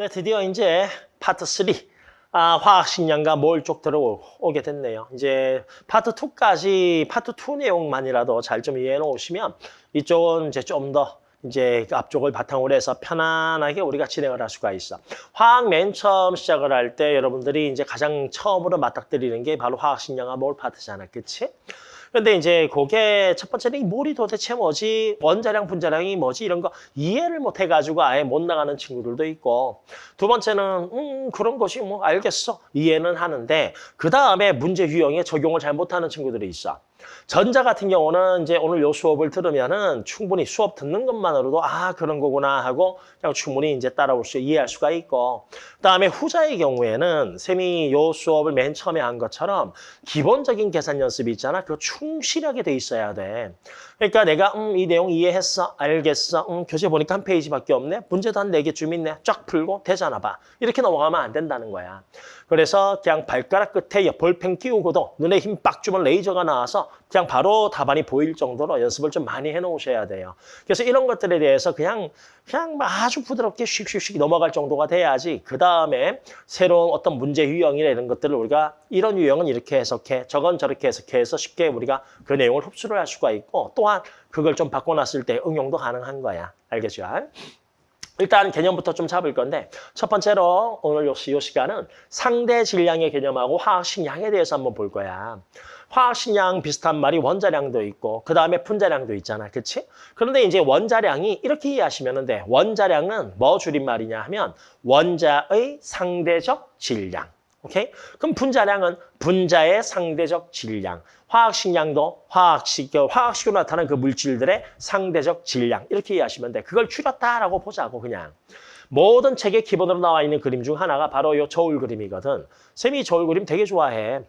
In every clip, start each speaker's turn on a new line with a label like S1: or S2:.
S1: 네, 드디어 이제 파트 3 아, 화학식량과 몰쪽 들어오게 됐네요. 이제 파트 2까지 파트 2 내용만이라도 잘 좀 이해해 놓으시면 이쪽은 이제 좀 더 이제 그 앞쪽을 바탕으로 해서 편안하게 우리가 진행을 할 수가 있어. 화학 맨 처음 시작을 할 때 여러분들이 이제 가장 처음으로 맞닥뜨리는 게 바로 화학식량과 몰 파트잖아. 그치? 근데 이제 그게 첫 번째는 이 몰이 도대체 뭐지, 원자량, 분자량이 뭐지? 이런 거 이해를 못 해가지고 아예 못 나가는 친구들도 있고. 두 번째는 음 그런 것이 뭐 알겠어. 이해는 하는데 그 다음에 문제 유형에 적용을 잘 못하는 친구들이 있어. 전자 같은 경우는 이제 오늘 요 수업을 들으면은 충분히 수업 듣는 것만으로도 아 그런 거구나 하고 그냥 충분히 이제 따라올 수 이해할 수가 있고. 그다음에 후자의 경우에는 쌤이 요 수업을 맨 처음에 한 것처럼 기본적인 계산 연습이 있잖아. 그거 충실하게 돼 있어야 돼. 그러니까 내가 음 이 내용 이해했어 알겠어 음 교재 보니까 한 페이지밖에 없네. 문제도 한 네 개쯤 있네. 쫙 풀고 되잖아 봐. 이렇게 넘어가면 안 된다는 거야. 그래서 그냥 발가락 끝에 볼펜 끼우고도 눈에 힘 빡 주면 레이저가 나와서 그냥 바로 답안이 보일 정도로 연습을 좀 많이 해놓으셔야 돼요. 그래서 이런 것들에 대해서 그냥 그냥 아주 부드럽게 슉슉슉 넘어갈 정도가 돼야지 그 다음에 새로운 어떤 문제 유형이나 이런 것들을 우리가 이런 유형은 이렇게 해석해 저건 저렇게 해석해서 쉽게 우리가 그 내용을 흡수를 할 수가 있고 또한 그걸 좀 바꿔놨을 때 응용도 가능한 거야. 알겠죠? 일단 개념부터 좀 잡을 건데 첫 번째로 오늘 요, 요 시간은 상대 질량의 개념하고 화학 식량에 대해서 한번 볼 거야. 화학식량 비슷한 말이 원자량도 있고 그 다음에 분자량도 있잖아. 그치? 그런데 이제 원자량이 이렇게 이해하시면 돼. 원자량은 뭐 줄임말이냐 하면 원자의 상대적 질량. 오케이? 그럼 분자량은 분자의 상대적 질량. 화학식량도 화학식, 화학식으로 나타난 그 물질들의 상대적 질량. 이렇게 이해하시면 돼. 그걸 줄였다라고 보자고 그냥. 모든 책의 기본으로 나와 있는 그림 중 하나가 바로 이 저울 그림이거든. 쌤이 저울 그림 되게 좋아해.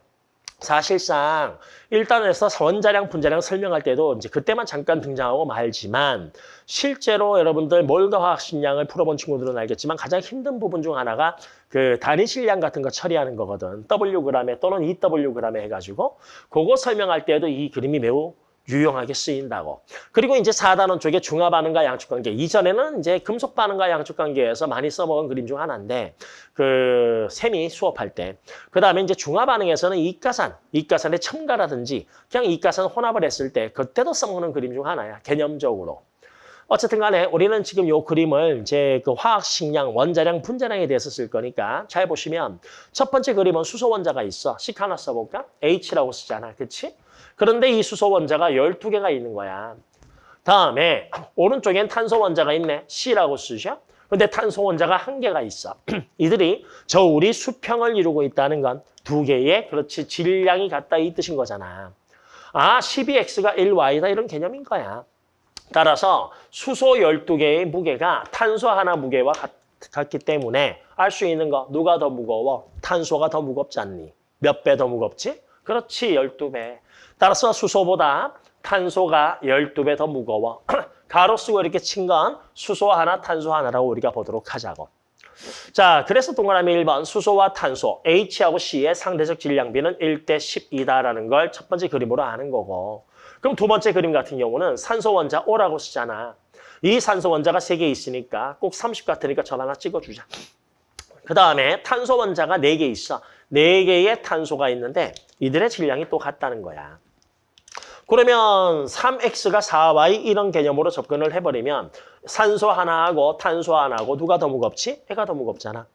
S1: 사실상 일단에서 원자량, 분자량 설명할 때도 이제 그때만 잠깐 등장하고 말지만 실제로 여러분들 몰더 화학 식량을 풀어본 친구들은 알겠지만 가장 힘든 부분 중 하나가 그 단위 실량 같은 거 처리하는 거거든. Wg에 또는 2Wg에 해가지고 그거 설명할 때도 이 그림이 매우 유용하게 쓰인다고. 그리고 이제 4단원 쪽에 중화 반응과 양축 관계. 이전에는 이제 금속 반응과 양축 관계에서 많이 써먹은 그림 중 하나인데 그 셈이 수업할 때. 그다음에 이제 중화 반응에서는 이가산, 이가산의 첨가라든지 그냥 이가산 혼합을 했을 때 그때도 써먹는 그림 중 하나야. 개념적으로. 어쨌든 간에 우리는 지금 요 그림을 이제 그 화학 식량, 원자량, 분자량에 대해서 쓸 거니까 잘 보시면 첫 번째 그림은 수소 원자가 있어. 식 하나 써볼까? H라고 쓰잖아. 그치? 그런데 이 수소 원자가 12개가 있는 거야. 다음에 오른쪽엔 탄소 원자가 있네. C라고 쓰죠. 근데 탄소 원자가 한 개가 있어. 이들이 저 우리 수평을 이루고 있다는 건 두 개의 그렇지 질량이 같다 이 뜻인 거잖아. 아, 12X가 1Y다 이런 개념인 거야. 따라서 수소 12개의 무게가 탄소 하나 무게와 같, 같기 때문에 알 수 있는 거 누가 더 무거워? 탄소가 더 무겁지 않니? 몇 배 더 무겁지? 그렇지, 12배. 따라서 수소보다 탄소가 12배 더 무거워. 가로 쓰고 이렇게 친 건 수소 하나, 탄소 하나라고 우리가 보도록 하자고. 자, 그래서 동그라미 1번 수소와 탄소, H하고 C의 상대적 질량비는 1대 12다라는 걸 첫 번째 그림으로 아는 거고. 그럼 두 번째 그림 같은 경우는 산소 원자 O라고 쓰잖아. 이 산소 원자가 세 개 있으니까 꼭 30 같으니까 전 하나 찍어주자. 그 다음에 탄소 원자가 네 개 있어. 네 개의 탄소가 있는데 이들의 질량이 또 같다는 거야. 그러면 3X가 4Y 이런 개념으로 접근을 해버리면 산소 하나하고 탄소 하나하고 누가 더 무겁지? 해가 더 무겁잖아.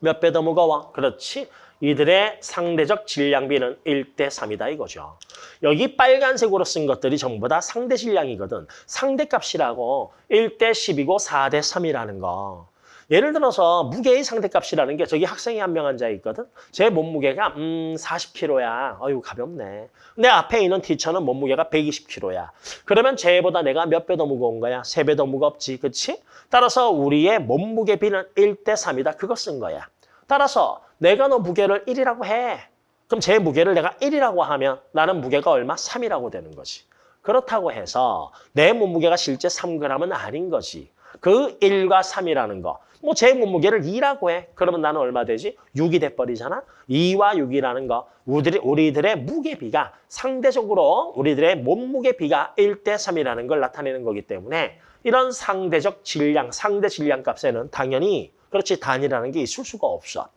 S1: 몇 배 더 무거워? 그렇지. 이들의 상대적 질량비는 1대 3이다 이거죠. 여기 빨간색으로 쓴 것들이 전부 다 상대 질량이거든. 상대값이라고 1대 10이고 4대 3이라는 거. 예를 들어서 무게의 상대값이라는 게 저기 학생이 한 명 앉아 있거든. 제 몸무게가 음 40kg야. 어유 가볍네. 내 앞에 있는 티처는 몸무게가 120kg야. 그러면 쟤보다 내가 몇 배 더 무거운 거야? 세 배 더 무겁지. 그치? 따라서 우리의 몸무게 비는 1대 3이다. 그거 쓴 거야. 따라서 내가 너 무게를 1이라고 해. 그럼 제 무게를 내가 1이라고 하면 나는 무게가 얼마? 3이라고 되는 거지. 그렇다고 해서 내 몸무게가 실제 3g은 아닌 거지. 그 1과 3이라는 거. 뭐 제 몸무게를 2라고 해. 그러면 나는 얼마 되지? 6이 돼버리잖아. 2와 6이라는 거. 우리들의, 우리들의 무게비가 상대적으로 우리들의 몸무게비가 1대 3이라는 걸 나타내는 거기 때문에 이런 상대적 질량, 상대 질량 값에는 당연히 그렇지 단위라는 게 있을 수가 없어.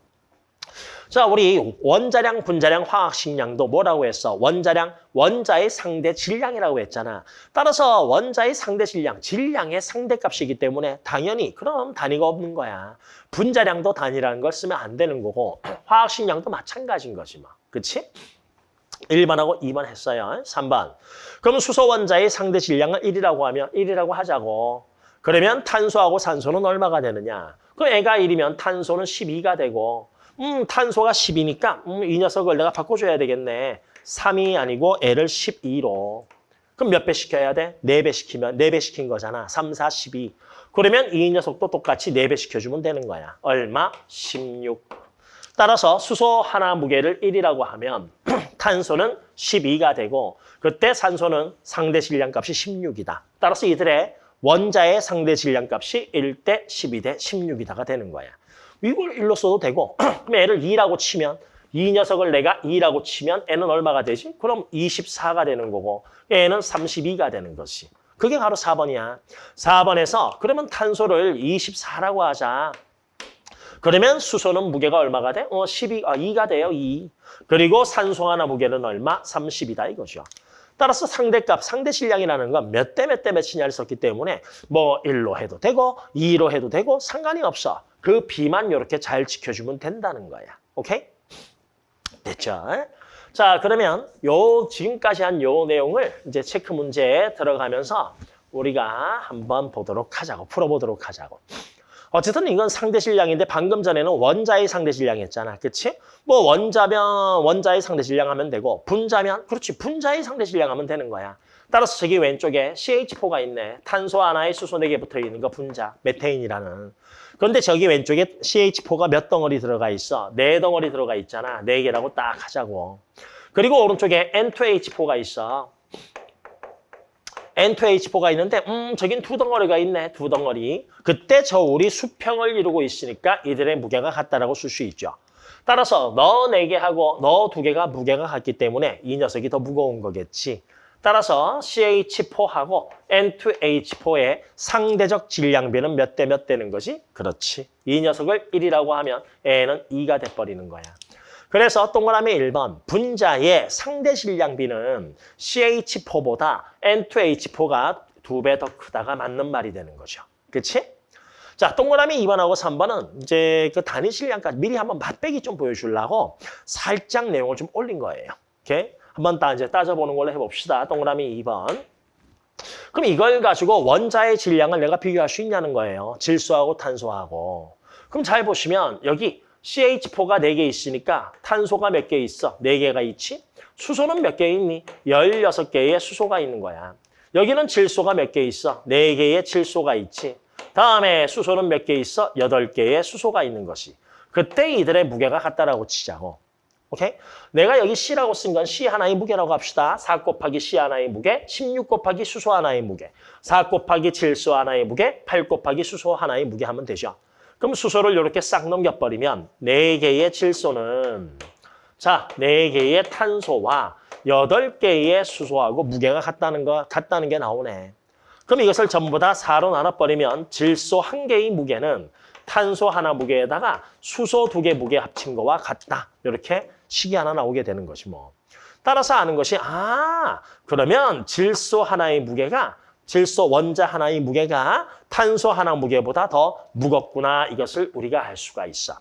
S1: 자, 우리 원자량, 분자량, 화학식량도 뭐라고 했어? 원자량, 원자의 상대 질량이라고 했잖아. 따라서 원자의 상대 질량, 질량의 상대값이기 때문에 당연히 그럼 단위가 없는 거야. 분자량도 단위라는 걸 쓰면 안 되는 거고 화학식량도 마찬가지인 거지 뭐. 그치? 1번하고 2번 했어요. 3번. 그럼 수소 원자의 상대 질량을 1이라고 하면 1이라고 하자고. 그러면 탄소하고 산소는 얼마가 되느냐? 그 애가 1이면 탄소는 12가 되고 음, 탄소가 10이니까 음, 이 녀석을 내가 바꿔줘야 되겠네. 3이 아니고 L을 12로. 그럼 몇 배 시켜야 돼? 4배 시키면 4배 시킨 거잖아. 3, 4, 12. 그러면 이 녀석도 똑같이 4배 시켜주면 되는 거야. 얼마? 16. 따라서 수소 하나 무게를 1이라고 하면 탄소는 12가 되고 그때 산소는 상대 질량값이 16이다. 따라서 이들의 원자의 상대 질량값이 1대 12대 16이다가 되는 거야. 이걸 1로 써도 되고 그럼 애를 2라고 치면 이 녀석을 내가 2라고 치면 애는 얼마가 되지? 그럼 24가 되는 거고 애는 32가 되는 것이. 그게 바로 4번이야. 4번에서 그러면 탄소를 24라고 하자. 그러면 수소는 무게가 얼마가 돼? 어, 12, 아, 2가 돼요, 2. 그리고 산소 하나 무게는 얼마? 30이다 이거죠. 따라서 상대값, 상대 질량이라는 건 몇 대 몇 대 몇이냐를 썼기 때문에 뭐 1로 해도 되고 2로 해도 되고 상관이 없어. 그 비만 이렇게 잘 지켜주면 된다는 거야. 오케이? 됐죠? 자, 그러면 요 지금까지 한 요 내용을 이제 체크 문제에 들어가면서 우리가 한번 보도록 하자고, 풀어보도록 하자고. 어쨌든 이건 상대 질량인데 방금 전에는 원자의 상대 질량이었잖아. 그치? 뭐 원자면 원자의 상대 질량 하면 되고 분자면 그렇지 분자의 상대 질량 하면 되는 거야. 따라서 저기 왼쪽에 CH4가 있네. 탄소 하나에 수소 4개 붙어 있는 거 분자, 메테인이라는. 그런데 저기 왼쪽에 CH4가 몇 덩어리 들어가 있어? 네 덩어리 들어가 있잖아. 네 개라고 딱 하자고. 그리고 오른쪽에 N2H4가 있어. N2H4가 있는데 음 저긴 두 덩어리가 있네. 두 덩어리. 그때 저 우리 수평을 이루고 있으니까 이들의 무게가 같다라고 쓸 수 있죠. 따라서 너 네 개하고 너 두 개가 무게가 같기 때문에 이 녀석이 더 무거운 거겠지. 따라서 CH4하고 N2H4의 상대적 질량비는 몇 대 몇 되는 거지? 그렇지. 이 녀석을 1이라고 하면 N은 2가 돼버리는 거야. 그래서 동그라미 1번 분자의 상대 질량비는 CH4보다 N2H4가 두 배 더 크다가 맞는 말이 되는 거죠. 그치? 자, 동그라미 2번하고 3번은 이제 그 단위 질량까지 미리 한번 맛배기 좀 보여주려고 살짝 내용을 좀 올린 거예요. 오케이? 한번 따, 이제 따져보는 걸로 해봅시다. 동그라미 2번. 그럼 이걸 가지고 원자의 질량을 내가 비교할 수 있냐는 거예요. 질소하고 탄소하고. 그럼 잘 보시면 여기 CH4가 4개 있으니까 탄소가 몇 개 있어? 4개가 있지? 수소는 몇 개 있니? 16개의 수소가 있는 거야. 여기는 질소가 몇 개 있어? 4개의 질소가 있지. 다음에 수소는 몇 개 있어? 8개의 수소가 있는 것이. 그때 이들의 무게가 같다라고 치자고. 오케이? 내가 여기 C라고 쓴 건 C 하나의 무게라고 합시다. 4 곱하기 C 하나의 무게, 16 곱하기 수소 하나의 무게, 4 곱하기 질소 하나의 무게, 8 곱하기 수소 하나의 무게 하면 되죠. 그럼 수소를 이렇게 싹 넘겨버리면 4개의 질소는 자, 4개의 탄소와 8개의 수소하고 무게가 같다는 거 같다는 게 나오네. 그럼 이것을 전부 다 4로 나눠버리면 질소 한 개의 무게는 탄소 하나 무게에다가 수소 두 개 무게 합친 거와 같다. 이렇게 식이 하나 나오게 되는 것이 뭐. 따라서 아는 것이 아 그러면 질소 하나의 무게가 질소 원자 하나의 무게가 탄소 하나 무게보다 더 무겁구나 이것을 우리가 알 수가 있어.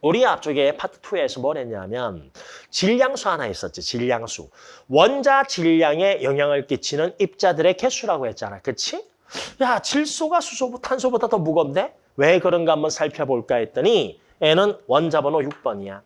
S1: 우리 앞쪽에 파트 2에서 뭘 했냐면 질량수 하나 있었지, 질량수. 원자 질량에 영향을 끼치는 입자들의 개수라고 했잖아, 그치? 야, 질소가 수소, 탄소보다 더 무겁네? 왜 그런가 한번 살펴볼까 했더니 N은 원자 번호 6번이야.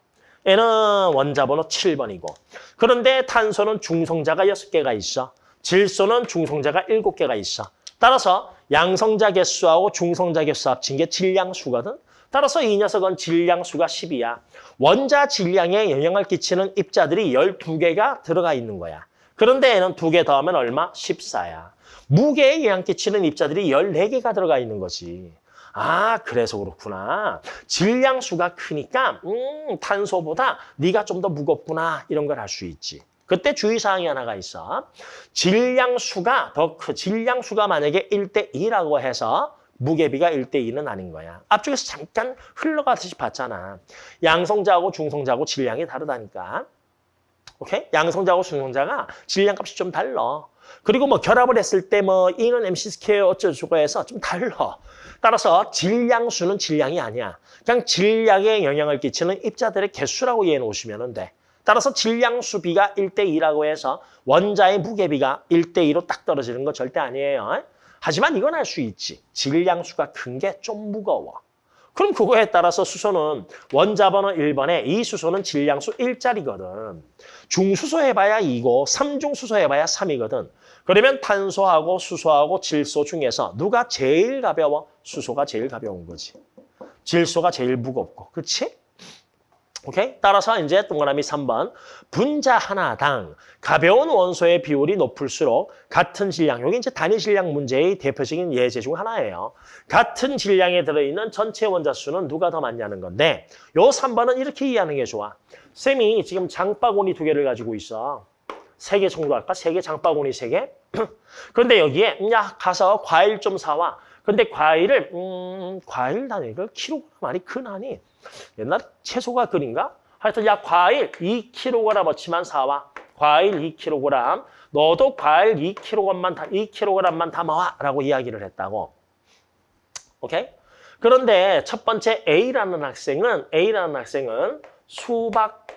S1: N은 원자번호 7번이고 그런데 탄소는 중성자가 6개가 있어. 질소는 중성자가 7개가 있어. 따라서 양성자 개수하고 중성자 개수 합친 게 질량수거든. 따라서 이 녀석은 질량수가 10이야. 원자 질량에 영향을 끼치는 입자들이 12개가 들어가 있는 거야. 그런데 얘는 2개 더하면 얼마? 14야. 무게에 영향 끼치는 입자들이 14개가 들어가 있는 거지. 아, 그래서 그렇구나. 질량수가 크니까 음, 탄소보다 네가 좀 더 무겁구나. 이런 걸 알 수 있지. 그때 주의사항이 하나가 있어. 질량수가 더 크, 질량수가 만약에 1대 2라고 해서 무게비가 1대2는 아닌 거야. 앞쪽에서 잠깐 흘러가듯이 봤잖아. 양성자하고 중성자하고 질량이 다르다니까. 오케이? 양성자하고 중성자가 질량 값이 좀 달라. 그리고 뭐 결합을 했을 때뭐 E는 MC square 어쩌고저쩌고 해서 좀 달라. 따라서 질량수는 질량이 아니야. 그냥 질량에 영향을 끼치는 입자들의 개수라고 이해해 놓으시면 돼. 따라서 질량수 비가 1대2라고 해서 원자의 무게비가 1대2로 딱 떨어지는 건 절대 아니에요. 하지만 이건 알 수 있지. 질량수가 큰 게 좀 무거워. 그럼 그거에 따라서 수소는 원자 번호 1번에 이 수소는 질량수 1짜리거든. 중수소 해봐야 2고 3중 수소 해봐야 3이거든. 그러면 탄소하고 수소하고 질소 중에서 누가 제일 가벼워? 수소가 제일 가벼운 거지. 질소가 제일 무겁고. 그렇지? 오케이? 따라서 이제 동그라미 3번. 분자 하나당 가벼운 원소의 비율이 높을수록 같은 질량, 여기 이제 단위 질량 문제의 대표적인 예제 중 하나예요. 같은 질량에 들어있는 전체 원자 수는 누가 더 많냐는 건데 요 3번은 이렇게 이해하는 게 좋아. 쌤이 지금 장바구니 두 개를 가지고 있어. 세 개 정도 할까? 세 개 장바구니 세 개? 그런데 여기에 야 가서 과일 좀 사와. 근데 과일을 음 과일 단위를 킬로그램 아니 큰아니 옛날 채소가 그린가? 하여튼 야 과일 2kg어치만 사와. 과일 2kg. 너도 과일 2kg만 다 2kg만 담아와 라고 이야기를 했다고. 오케이? 그런데 첫 번째 A라는 학생은 A라는 학생은 수박하고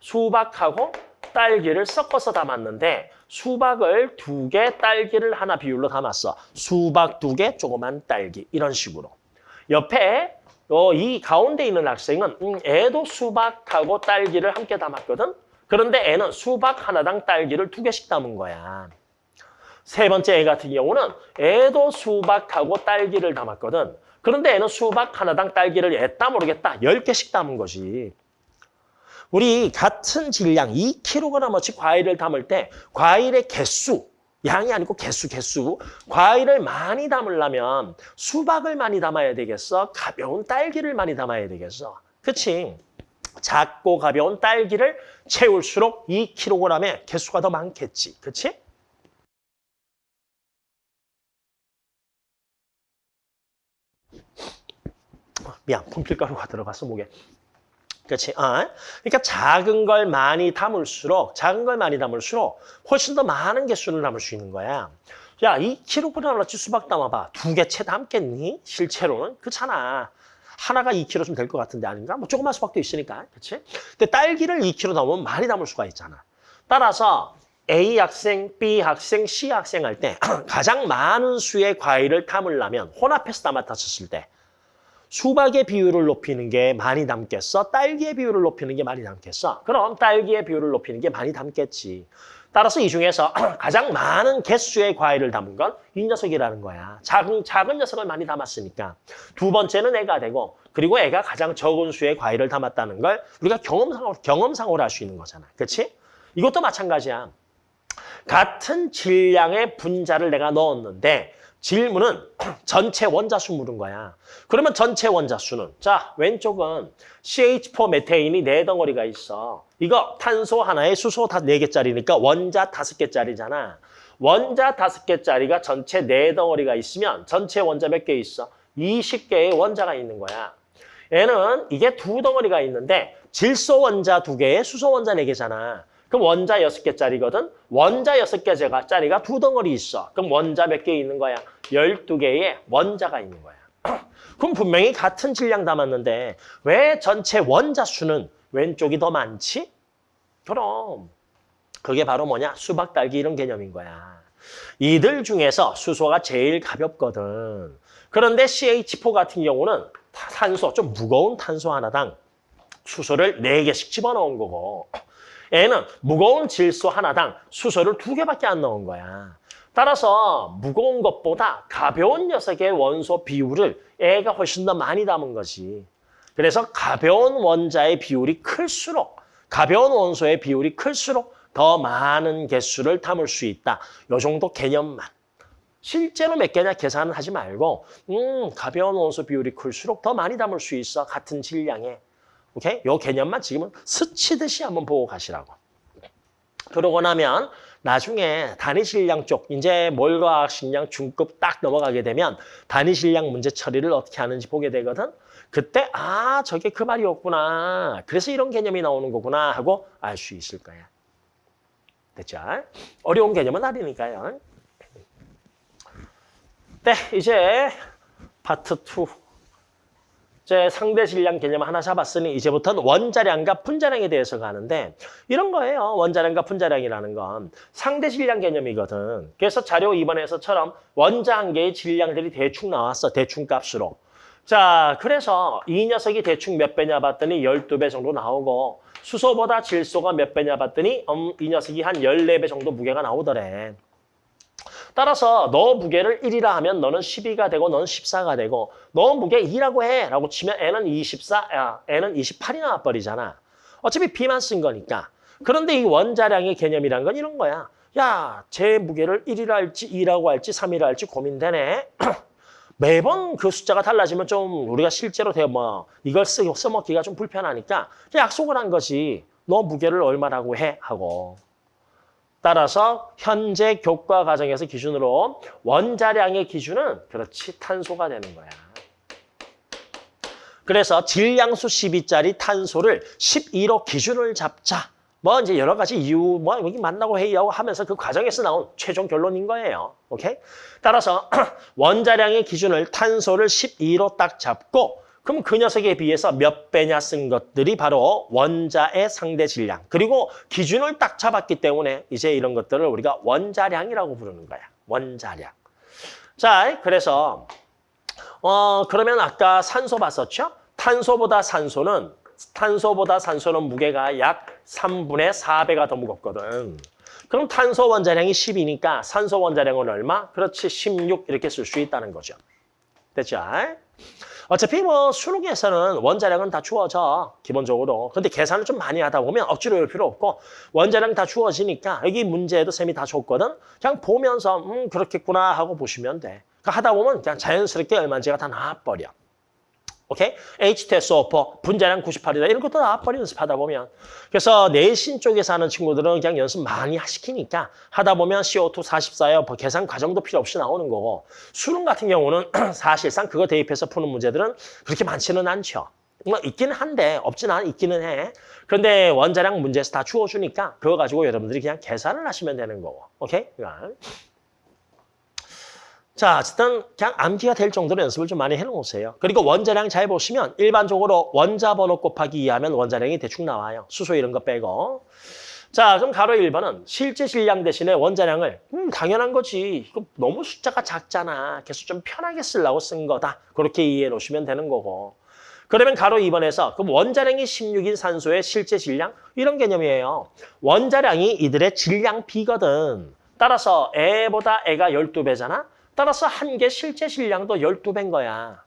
S1: 수박하고 딸기를 섞어서 담았는데 수박을 두 개, 딸기를 하나 비율로 담았어. 수박 두 개, 조그만 딸기 이런 식으로. 옆에 어, 이 가운데 있는 학생은 음, 애도 수박하고 딸기를 함께 담았거든. 그런데 애는 수박 하나당 딸기를 두 개씩 담은 거야. 세 번째 애 같은 경우는 애도 수박하고 딸기를 담았거든. 그런데 애는 수박 하나당 딸기를 애따 모르겠다. 10개씩 담은 거지. 우리 같은 질량 2kg어치 과일을 담을 때 과일의 개수, 양이 아니고 개수, 개수. 과일을 많이 담으려면 수박을 많이 담아야 되겠어? 가벼운 딸기를 많이 담아야 되겠어? 그치? 작고 가벼운 딸기를 채울수록 2kg의 개수가 더 많겠지. 그치? 미안, 폼필가루가 들어갔어, 목에. 그렇지. 아, 그러니까 작은 걸 많이 담을수록 작은 걸 많이 담을수록 훨씬 더 많은 개수를 담을 수 있는 거야. 야, 2kg어치 수박 담아봐. 두 개 채 담겠니? 실제로는 그렇잖아. 하나가 2kg쯤 될 것 같은데 아닌가? 뭐 조그만 수박도 있으니까, 그렇지? 근데 딸기를 2kg 담으면 많이 담을 수가 있잖아. 따라서 A 학생, B 학생, C 학생 할 때 가장 많은 수의 과일을 담으려면 혼합해서 담았다 쳤을 때 수박의 비율을 높이는 게 많이 담겠어? 딸기의 비율을 높이는 게 많이 담겠어? 그럼 딸기의 비율을 높이는 게 많이 담겠지. 따라서 이 중에서 가장 많은 개수의 과일을 담은 건 이 녀석이라는 거야. 작은, 작은 녀석을 많이 담았으니까. 두 번째는 애가 되고 그리고 애가 가장 적은 수의 과일을 담았다는 걸 우리가 경험상으로, 경험상으로 할 수 있는 거잖아. 그렇지? 이것도 마찬가지야. 같은 질량의 분자를 내가 넣었는데 질문은 전체 원자수 물은 거야. 그러면 전체 원자수는 자 왼쪽은 CH4 메테인이 네 덩어리가 있어. 이거 탄소 하나에 수소 다 네 개짜리니까 원자 다섯 개짜리잖아. 원자 다섯 개짜리가 전체 네 덩어리가 있으면 전체 원자 몇 개 있어? 20개의 원자가 있는 거야. 얘는 이게 두 덩어리가 있는데 질소 원자 두 개에 수소 원자 네 개잖아. 그럼 원자 여섯 개짜리거든. 원자 여섯 개 짜리가 두 덩어리 있어. 그럼 원자 몇 개 있는 거야? 열두 개의 원자가 있는 거야. 그럼 분명히 같은 질량 담았는데 왜 전체 원자 수는 왼쪽이 더 많지? 그럼 그게 바로 뭐냐? 수박, 딸기 이런 개념인 거야. 이들 중에서 수소가 제일 가볍거든. 그런데 CH4 같은 경우는 탄소, 좀 무거운 탄소 하나당 수소를 네개씩 집어넣은 거고 얘는 무거운 질소 하나당 수소를 두 개밖에 안 넣은 거야. 따라서 무거운 것보다 가벼운 녀석의 원소 비율을 애가 훨씬 더 많이 담은 거지. 그래서 가벼운 원자의 비율이 클수록 가벼운 원소의 비율이 클수록 더 많은 개수를 담을 수 있다. 요 정도 개념만. 실제로 몇 개냐 계산은 하지 말고 음 가벼운 원소 비율이 클수록 더 많이 담을 수 있어. 같은 질량에. 오케이? 요 개념만 지금은 스치듯이 한번 보고 가시라고. 그러고 나면 나중에 단위실량 쪽 이제 몰과학식량 중급 딱 넘어가게 되면 단위실량 문제 처리를 어떻게 하는지 보게 되거든. 그때 아 저게 그 말이었구나. 그래서 이런 개념이 나오는 거구나 하고 알 수 있을 거야. 됐죠? 어려운 개념은 아니니까요. 네, 이제 파트 2. 이제 상대 질량 개념 하나 잡았으니 이제부터는 원자량과 분자량에 대해서 가는데 이런 거예요. 원자량과 분자량이라는 건 상대 질량 개념이거든. 그래서 자료 2번에서처럼 원자 한 개의 질량들이 대충 나왔어. 대충 값으로. 자, 그래서 이 녀석이 대충 몇 배냐 봤더니 12배 정도 나오고 수소보다 질소가 몇 배냐 봤더니 음, 이 녀석이 한 14배 정도 무게가 나오더래. 따라서 너 무게를 1이라 하면 너는 12가 되고 너는 14가 되고 너 무게 2라고 해 라고 치면 N은 24, 야, N은 28이 나와버리잖아. 어차피 B만 쓴 거니까. 그런데 이 원자량의 개념이란 건 이런 거야. 야, 제 무게를 1이라 할지 2라고 할지 3이라 할지 고민되네. 매번 그 숫자가 달라지면 좀 우리가 실제로 대뭐 이걸 쓰, 써먹기가 좀 불편하니까 약속을 한 거지. 너 무게를 얼마라고 해 하고. 따라서 현재 교과 과정에서 기준으로 원자량의 기준은 그렇지 탄소가 되는 거야. 그래서 질량수 12짜리 탄소를 12로 기준을 잡자. 뭐 이제 여러 가지 이유 뭐 여기 만나고 회의하고 하면서 그 과정에서 나온 최종 결론인 거예요. 오케이? 따라서 원자량의 기준을 탄소를 12로 딱 잡고 그럼 그 녀석에 비해서 몇 배냐 쓴 것들이 바로 원자의 상대 질량. 그리고 기준을 딱 잡았기 때문에 이제 이런 것들을 우리가 원자량이라고 부르는 거야. 원자량. 자, 그래서 어 그러면 아까 산소 봤었죠? 탄소보다 산소는 탄소보다 산소는 무게가 약 3분의 4배가 더 무겁거든. 그럼 탄소 원자량이 10이니까 산소 원자량은 얼마? 그렇지, 16 이렇게 쓸 수 있다는 거죠. 됐죠? 어차피 뭐 수능에서는 원자량은 다 주어져 기본적으로. 근데 계산을 좀 많이 하다 보면 억지로 할 필요 없고 원자량 다 주어지니까 여기 문제에도 쌤이 다 줬거든? 그냥 보면서 음 그렇겠구나 하고 보시면 돼. 그러니까 하다 보면 그냥 자연스럽게 얼마인지가 다 나와버려 오케이? H2SO4 분자량 98이다. 이런 것도 나와버려 연습하다 보면. 그래서 내신 쪽에서 하는 친구들은 그냥 연습 많이 시키니까 하다 보면 CO2 44요 계산 과정도 필요 없이 나오는 거고. 수능 같은 경우는 사실상 그거 대입해서 푸는 문제들은 그렇게 많지는 않죠. 뭐 있기는 한데 없지는 않 있기는 해. 그런데 원자량 문제에서 다 주어주니까 그거 가지고 여러분들이 그냥 계산을 하시면 되는 거고. 오케이? 그러니까 자, 어쨌든 그냥 암기가 될 정도로 연습을 좀 많이 해놓으세요. 그리고 원자량 잘 보시면 일반적으로 원자 번호 곱하기 2하면 원자량이 대충 나와요. 수소 이런 거 빼고. 자, 그럼 가로 1번은 실제 질량 대신에 원자량을 음, 당연한 거지. 이거 너무 숫자가 작잖아. 그래서 좀 편하게 쓰려고 쓴 거다. 그렇게 이해해 놓으시면 되는 거고. 그러면 가로 2번에서 그럼 원자량이 16인 산소의 실제 질량? 이런 개념이에요. 원자량이 이들의 질량 비거든. 따라서 애보다 애가 12배잖아. 따라서 한 개 실제 질량도 12배인 거야.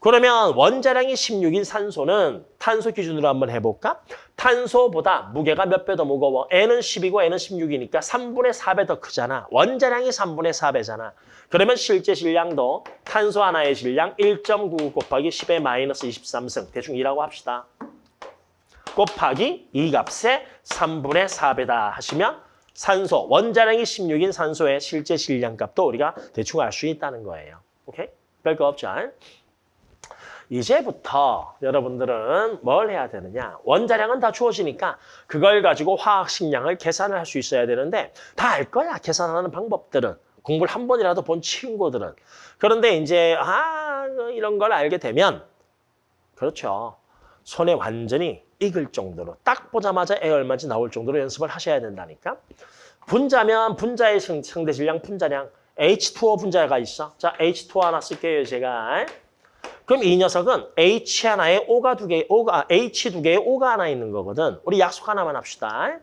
S1: 그러면 원자량이 16인 산소는 탄소 기준으로 한번 해볼까? 탄소보다 무게가 몇 배 더 무거워? N은 10이고 N은 16이니까 3분의 4배 더 크잖아. 원자량이 3분의 4배잖아. 그러면 실제 질량도 탄소 하나의 질량 1.99 곱하기 10의 마이너스 23승. 대충 2라고 합시다. 곱하기 이 값의 3분의 4배다 하시면 산소, 원자량이 16인 산소의 실제 질량값도 우리가 대충 알 수 있다는 거예요. 오케이? 별거 없죠? 이제부터 여러분들은 뭘 해야 되느냐? 원자량은 다 주어지니까 그걸 가지고 화학식량을 계산을 할 수 있어야 되는데 다 알 거야, 계산하는 방법들은. 공부를 한 번이라도 본 친구들은. 그런데 이제 아 이런 걸 알게 되면 그렇죠. 손에 완전히 익을 정도로 딱 보자마자 애 얼마인지 나올 정도로 연습을 하셔야 된다니까. 분자면 분자의 상대 질량 분자량 H2O 분자가 있어. 자, H2O 하나 쓸게요, 제가. 그럼 이 녀석은 H 하나에 O가 두 개, O가 H 두 개에 O가 하나 있는 거거든. 우리 약속 하나만 합시다.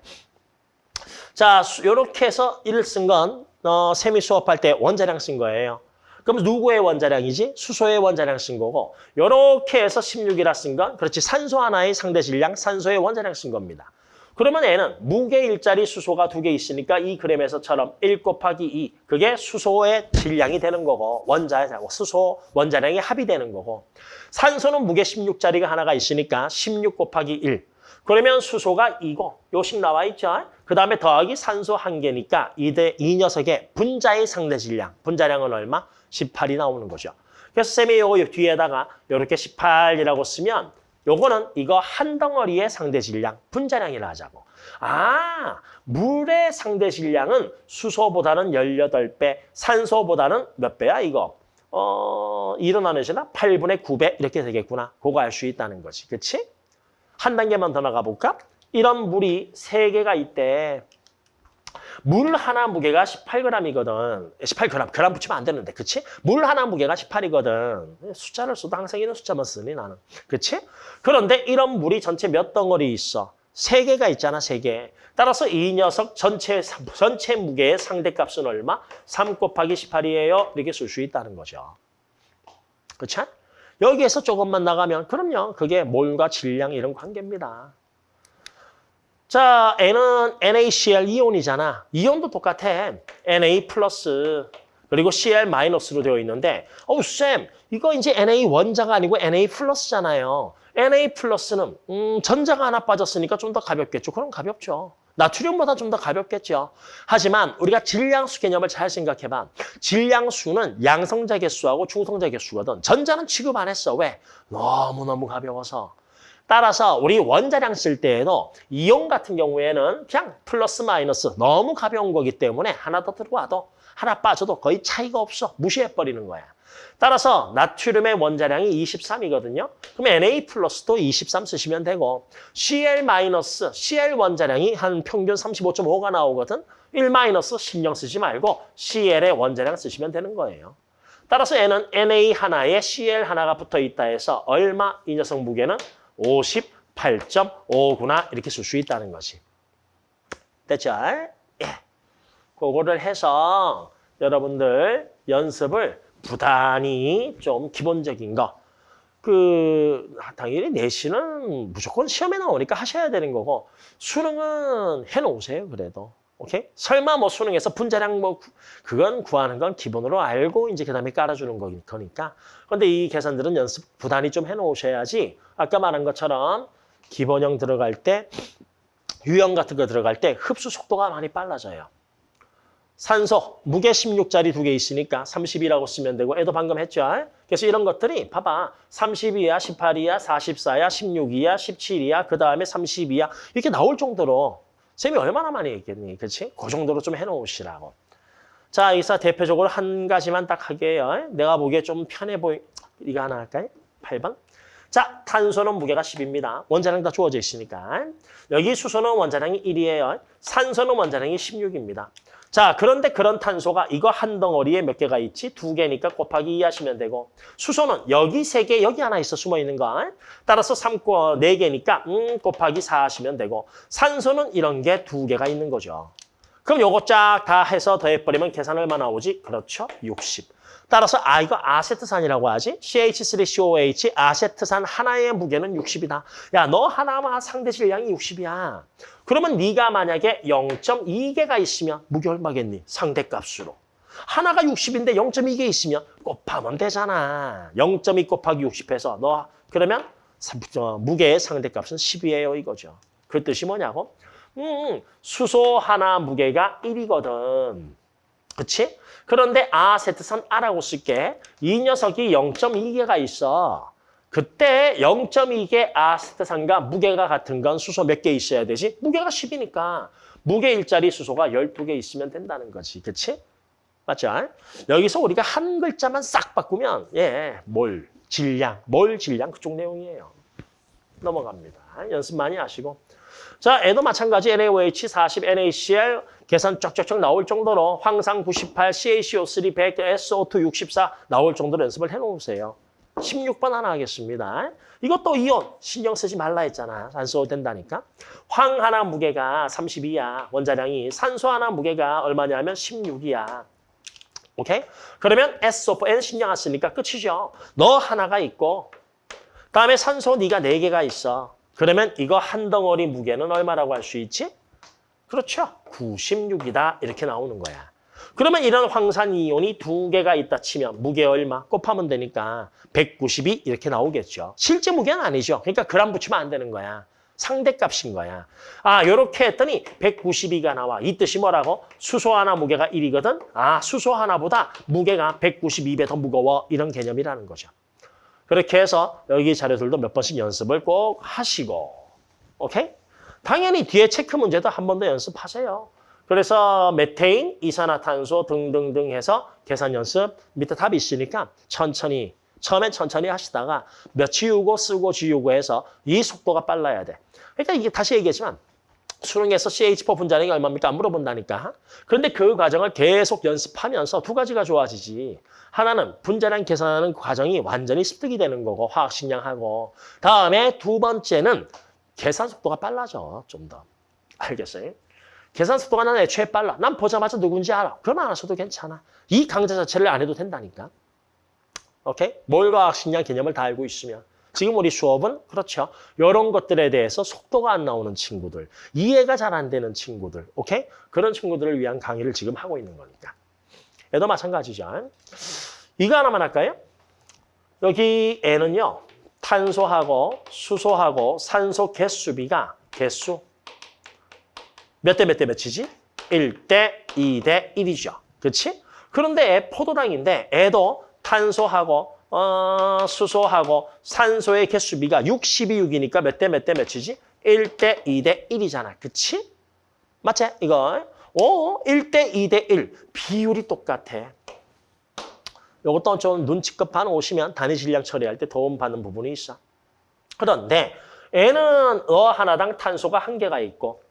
S1: 자, 이렇게 해서 1을 쓴건 어, 세미 수업할 때 원자량 쓴 거예요. 그럼 누구의 원자량이지? 수소의 원자량 쓴 거고 이렇게 해서 16이라 쓴 건 그렇지 산소 하나의 상대 질량, 산소의 원자량 쓴 겁니다. 그러면 얘는 무게 일자리 수소가 두 개 있으니까 이 그램에서처럼 1 곱하기 2 그게 수소의 질량이 되는 거고 원자의 수소 원자량이 합이 되는 거고 산소는 무게 16짜리가 하나가 있으니까 16 곱하기 1 그러면 수소가 이거 요식 나와 있죠. 그 다음에 더하기 산소 한 개니까 이대 이 녀석의 분자의 상대 질량. 분자량은 얼마? 18이 나오는 거죠. 그래서 쌤이 요거 뒤에다가 이렇게 18이라고 쓰면 요거는 이거 한 덩어리의 상대 질량, 분자량이라 하자고. 아, 물의 상대 질량은 수소보다는 18배, 산소보다는 몇 배야 이거? 어, 일어나는 시나 8분의 9배 이렇게 되겠구나. 그거 알 수 있다는 거지. 그치? 한 단계만 더 나가 볼까? 이런 물이 세개가 있대. 물 하나 무게가 18g이거든. 18g, 그람 붙이면 안 되는데, 그치? 물 하나 무게가 18이거든. 숫자를 써도 항상 이런 숫자만 쓰니, 나는. 그치? 그런데 이런 물이 전체 몇 덩어리 있어? 세 개가 있잖아, 세 개. 따라서 이 녀석 전체, 전체 무게의 상대값은 얼마? 3 곱하기 18이에요. 이렇게 쓸 수 있다는 거죠. 그치? 여기에서 조금만 나가면, 그럼요. 그게 몰과 질량 이런 관계입니다. 자, N은 NaCl 이온이잖아. 이온도 똑같아. Na 플러스 그리고 Cl 마이너스로 되어 있는데 어우 쌤, 이거 이제 Na 원자가 아니고 Na 플러스잖아요. Na 플러스는 음, 전자가 하나 빠졌으니까 좀 더 가볍겠죠. 그럼 가볍죠. 나트륨보다 좀 더 가볍겠죠. 하지만 우리가 질량수 개념을 잘 생각해봐. 질량수는 양성자 개수하고 중성자 개수거든. 전자는 취급 안 했어. 왜? 너무너무 가벼워서. 따라서 우리 원자량 쓸 때에도 이온 같은 경우에는 그냥 플러스 마이너스 너무 가벼운 거기 때문에 하나 더 들어와도 하나 빠져도 거의 차이가 없어. 무시해버리는 거야. 따라서 나트륨의 원자량이 23이거든요. 그럼 Na 플러스도 23 쓰시면 되고 Cl 마이너스, Cl 원자량이 한 평균 35.5가 나오거든. 1 마이너스 신경 쓰지 말고 Cl의 원자량 쓰시면 되는 거예요. 따라서 N은 Na 하나에 Cl 하나가 붙어 있다 해서 얼마 이 녀석 무게는 58.5구나 이렇게 쓸 수 있다는 거지. 됐죠? 예. 그거를 해서 여러분들 연습을 부단히 좀 기본적인 거. 그 당연히 내신은 무조건 시험에 나오니까 하셔야 되는 거고 수능은 해놓으세요 그래도 오케이 설마 뭐 수능에서 분자량 뭐 구- 그건 구하는 건 기본으로 알고 이제 그다음에 깔아주는 거니- 거니까 그런데 이 계산들은 연습 부단히 좀 해놓으셔야지 아까 말한 것처럼 기본형 들어갈 때 유형 같은 거 들어갈 때 흡수 속도가 많이 빨라져요. 산소, 무게 16짜리 두 개 있으니까 30이라고 쓰면 되고 애도 방금 했죠. 그래서 이런 것들이 봐봐. 30이야, 18이야, 44야, 16이야, 17이야, 그 다음에 32야 이렇게 나올 정도로 쌤이 얼마나 많이 했겠니? 그렇지? 그 정도로 좀 해놓으시라고. 자, 여기서 대표적으로 한 가지만 딱 하게요. 내가 보기에 좀 편해 보이... 이거 하나 할까요? 8번. 자, 탄소는 무게가 10입니다. 원자량 다 주어져 있으니까. 여기 수소는 원자량이 1이에요. 산소는 원자량이 16입니다. 자, 그런데 그런 탄소가 이거 한 덩어리에 몇 개가 있지? 두 개니까 곱하기 2 하시면 되고 수소는 여기 세 개, 여기 하나 있어 숨어 있는 거. 따라서 3, 네 개니까 음, 곱하기 4 하시면 되고 산소는 이런 게 두 개가 있는 거죠. 그럼 요거 쫙 다 해서 더해버리면 계산 얼마 나오지? 그렇죠. 60. 따라서 아 이거 아세트산이라고 하지? CH3COH 아세트산 하나의 무게는 60이다. 야 너 하나만 상대 질량이 60이야. 그러면 네가 만약에 0.2개가 있으면 무게 얼마겠니? 상대값으로. 하나가 60인데 0.2개 있으면 곱하면 되잖아. 0.2 곱하기 60 해서 너 그러면 무게의 상대값은 10이에요 이거죠. 그 뜻이 뭐냐고? 음, 수소 하나 무게가 1이거든. 그치? 그런데 아 세트산 A라고 쓸게. 이 녀석이 0.2개가 있어. 그때 0.2개 아 세트산과 무게가 같은 건 수소 몇 개 있어야 되지? 무게가 10이니까 무게 일자리 수소가 12개 있으면 된다는 거지. 그치? 맞죠? 여기서 우리가 한 글자만 싹 바꾸면 예, 몰, 질량, 몰, 질량 그쪽 내용이에요. 넘어갑니다. 연습 많이 하시고. 자, 애도 마찬가지 NaOH 40, NaCl 계산 쫙쫙쫙 나올 정도로 황산 98, CaCO3 100, SO2 64 나올 정도로 연습을 해놓으세요. 16번 하나 하겠습니다. 이것도 이온 신경 쓰지 말라 했잖아. 안 써도 된다니까. 황 하나 무게가 32야. 원자량이 산소 하나 무게가 얼마냐면 16이야. 오케이? 그러면 SO4N 신경 안 쓰니까 끝이죠. 너 하나가 있고 다음에 산소 네가 네개가 있어. 그러면 이거 한 덩어리 무게는 얼마라고 할 수 있지? 그렇죠. 96이다. 이렇게 나오는 거야. 그러면 이런 황산 이온이 두 개가 있다 치면 무게 얼마? 곱하면 되니까 192 이렇게 나오겠죠. 실제 무게는 아니죠. 그러니까 그람 붙이면 안 되는 거야. 상대값인 거야. 아, 요렇게 했더니 192가 나와. 이 뜻이 뭐라고? 수소 하나 무게가 1이거든. 아, 수소 하나보다 무게가 192배 더 무거워. 이런 개념이라는 거죠. 그렇게 해서 여기 자료들도 몇 번씩 연습을 꼭 하시고. 오케이? 당연히 뒤에 체크 문제도 한 번 더 연습하세요. 그래서 메테인, 이산화탄소 등등등 해서 계산 연습 밑에 답이 있으니까 천천히 처음엔 천천히 하시다가 몇 지우고 쓰고 지우고 해서 이 속도가 빨라야 돼. 그러니까 이게 다시 얘기했지만 수능에서 CH4 분자량이 얼마입니까? 안 물어본다니까. 그런데 그 과정을 계속 연습하면서 두 가지가 좋아지지. 하나는 분자량 계산하는 과정이 완전히 습득이 되는 거고 화학식량하고 다음에 두 번째는 계산 속도가 빨라져 좀 더. 알겠어요? 계산 속도가 난 애초에 빨라. 난 보자마자 누군지 알아. 그러면 알아서도 괜찮아. 이 강좌 자체를 안 해도 된다니까. 오케이? 몰과학 식량 개념을 다 알고 있으면. 지금 우리 수업은 그렇죠. 이런 것들에 대해서 속도가 안 나오는 친구들, 이해가 잘 안 되는 친구들, 오케이? 그런 친구들을 위한 강의를 지금 하고 있는 거니까. 얘도 마찬가지죠. 이거 하나만 할까요? 여기 N은요. 탄소하고 수소하고 산소 개수비가 개수 몇 대 몇 대 몇이지? 1대 2대 1이죠. 그렇지? 그런데 애 포도당인데 애도 탄소하고 어, 수소하고 산소의 개수비가 62, 6이니까 몇 대 몇 대 몇이지? 1대 2대 1이잖아. 그치? 맞지? 이거. 오, 1대 2대 1. 비율이 똑같아. 요것도 좀 눈치껏 봐놓으시면 단위 질량 처리할 때 도움 받는 부분이 있어. 그런데 N은 어 하나당 탄소가 한 개가 있고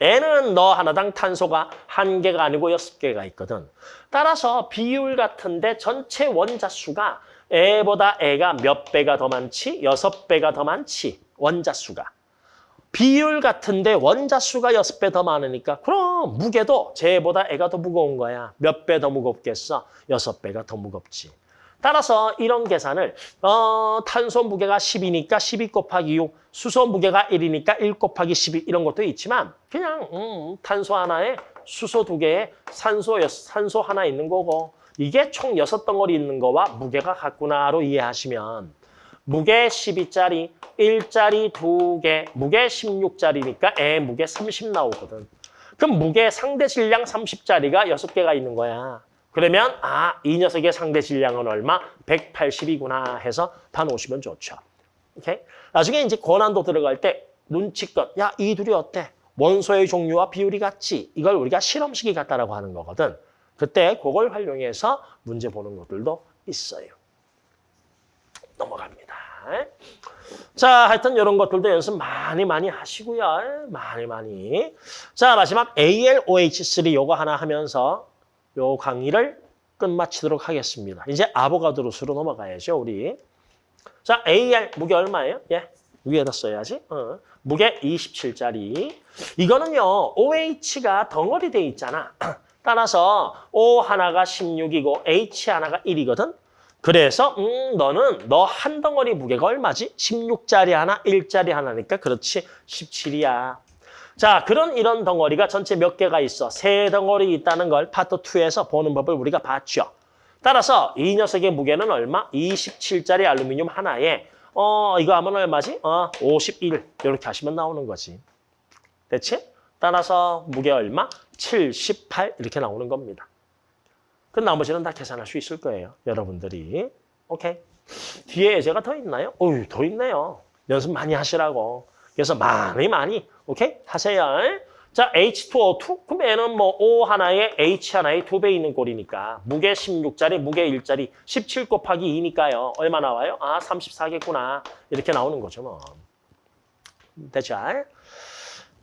S1: N은 너 하나당 탄소가 한 개가 아니고 여섯 개가 있거든. 따라서 비율 같은데 전체 원자 수가 애보다 애가 몇 배가 더 많지? 여섯 배가 더 많지? 원자 수가. 비율 같은데 원자 수가 여섯 배 더 많으니까 그럼 무게도 쟤보다 애가 더 무거운 거야. 몇 배 더 무겁겠어? 여섯 배가 더 무겁지. 따라서 이런 계산을 어, 탄소 무게가 10이니까 12 곱하기 6, 수소 무게가 1이니까 1 곱하기 12 이런 것도 있지만 그냥 음, 탄소 하나에 수소 두 개에 산소 여, 산소 하나 있는 거고 이게 총 여섯 덩어리 있는 거와 무게가 같구나로 이해하시면 무게 12짜리, 1짜리 두 개, 무게 16짜리니까 애 무게 30 나오거든. 그럼 무게 상대 질량 30짜리가 여섯 개가 있는 거야. 그러면 아, 이 녀석의 상대 질량은 얼마? 180이구나 해서 다 놓으시면 좋죠. 오케이? 나중에 이제 고난도 들어갈 때 눈치껏 야, 이 둘이 어때? 원소의 종류와 비율이 같지? 이걸 우리가 실험식이 같다라고 하는 거거든. 그때 그걸 활용해서 문제 보는 것들도 있어요. 넘어갑니다. 자, 하여튼 이런 것들도 연습 많이 많이 하시고요. 많이 많이. 자, 마지막 ALOH3 요거 하나 하면서 요 강의를 끝마치도록 하겠습니다. 이제 아보가드로스로 넘어가야죠, 우리. 자, AR 무게 얼마예요? 예, 위에다 써야지. 어. 무게 27짜리. 이거는요, OH가 덩어리 돼 있잖아. 따라서 O 하나가 16이고 H 하나가 1이거든. 그래서 음 너는 너 한 덩어리 무게가 얼마지? 16짜리 하나, 1짜리 하나니까 그렇지 17이야. 자, 그런 이런 덩어리가 전체 몇 개가 있어? 세 덩어리 있다는 걸 파트 2에서 보는 법을 우리가 봤죠. 따라서 이 녀석의 무게는 얼마? 27짜리 알루미늄 하나에 어 이거 하면 얼마지? 어 51. 이렇게 하시면 나오는 거지. 됐지? 따라서 무게 얼마? 78 이렇게 나오는 겁니다. 그 나머지는 다 계산할 수 있을 거예요. 여러분들이. 오케이. 뒤에 예제가 더 있나요? 어유 더 있네요. 연습 많이 하시라고. 그래서 많이 많이 오케이 하세요. 자 H2O2 그럼 얘는 뭐 O 하나에 H 하나에 두 배 있는 꼴이니까 무게 16짜리 무게 1짜리 17 곱하기 2니까요. 얼마 나와요? 아 34겠구나. 이렇게 나오는 거죠 뭐. 됐죠?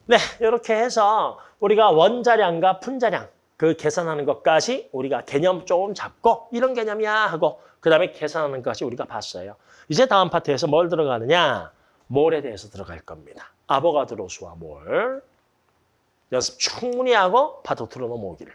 S1: 네 이렇게 해서 우리가 원자량과 분자량 그 계산하는 것까지 우리가 개념 조금 잡고 이런 개념이야 하고 그 다음에 계산하는 것까지 우리가 봤어요. 이제 다음 파트에서 뭘 들어가느냐? 몰에 대해서 들어갈 겁니다. 아보가드로 수와 몰. 연습 충분히 하고 2로 넘어오기를.